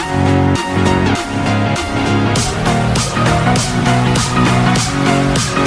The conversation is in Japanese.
We'll be right back.